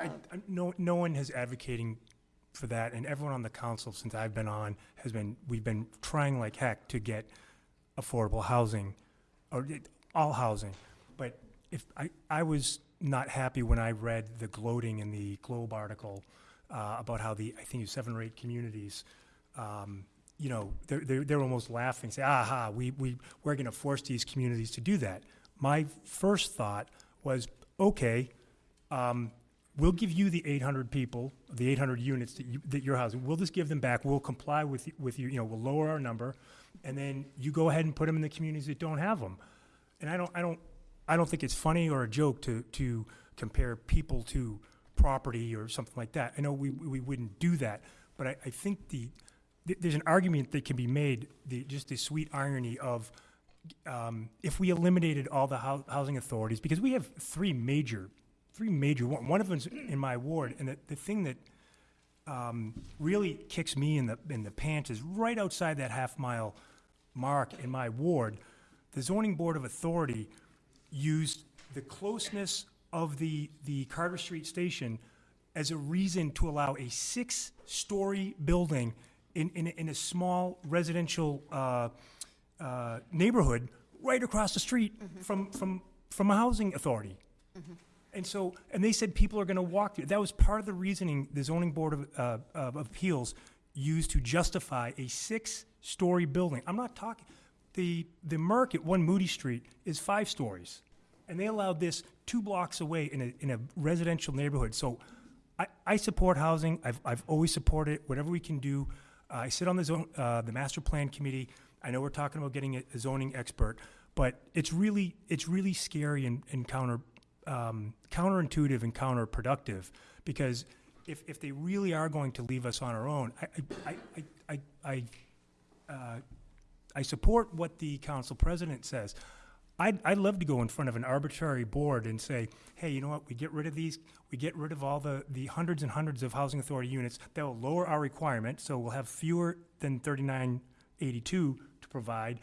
I, I- no, no one has advocating for that, and everyone on the council since I've been on has been, we've been trying like heck to get affordable housing, or it- all housing. But if, I, I was not happy when I read the gloating in the Globe article uh, about how the, I think it was seven or eight communities, um, you know, they're, they're, they're almost laughing, say, aha, we, we, we're gonna force these communities to do that. My first thought was, okay, um, we'll give you the 800 people, the 800 units that, you, that you're housing. We'll just give them back. We'll comply with with you. You know, we'll lower our number, and then you go ahead and put them in the communities that don't have them. And I don't, I don't, I don't think it's funny or a joke to to compare people to property or something like that. I know we we wouldn't do that, but I, I think the th- there's an argument that can be made. The just the sweet irony of um, if we eliminated all the hou- housing authorities, because we have three major, three major, one, one of them's in my ward, and the, the thing that um, really kicks me in the, in the pants is right outside that half mile mark in my ward, the zoning board of authority used the closeness of the, the Carter Street station as a reason to allow a six-story building in, in, a- in a small residential, uh, uh, neighborhood right across the street from, from, from a housing authority. And so, and they said people are gonna walk through. That was part of the reasoning the zoning board of, uh, of appeals used to justify a six-story building. I'm not talking, the, the Merc at One Moody Street is five stories. And they allowed this two blocks away in a, in a residential neighborhood. So I, I support housing. I've, I've always supported it, whatever we can do. Uh, I sit on the zone, uh, the master plan committee. I know we're talking about getting a a zoning expert, but it's really, it's really scary and, and counter, um, counterintuitive and counterproductive because if, if they really are going to leave us on our own, I, I, I, I, I, uh, I support what the council president says. I'd, I'd love to go in front of an arbitrary board and say, hey, you know what, we get rid of these, we get rid of all the, the hundreds and hundreds of housing authority units, that will lower our requirement, so we'll have fewer than thirty-nine eighty-two to provide,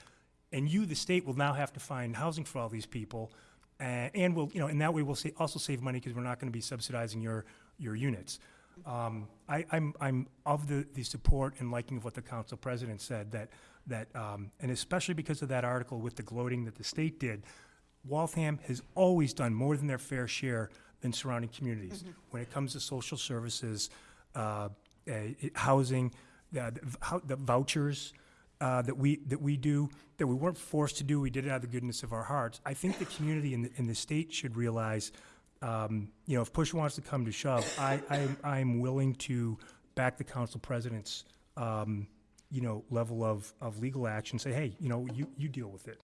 and you, the state, will now have to find housing for all these people, uh, and we'll, you know, and that way we'll sa- also save money, because we're not gonna be subsidizing your, your units. Um, I, I'm, I'm of the, the support and liking of what the council president said, that, that, um, and especially because of that article with the gloating that the state did, Waltham has always done more than their fair share than surrounding communities. When it comes to social services, uh, uh, housing, the, the vou- the vouchers, uh, that we, that we do, that we weren't forced to do, we did it out of the goodness of our hearts. I think the community and the, the state should realize, um, you know, if push wants to come to shove, I, I'm, I'm willing to back the council president's, um, you know, level of, of legal action, say, hey, you know, you, you deal with it.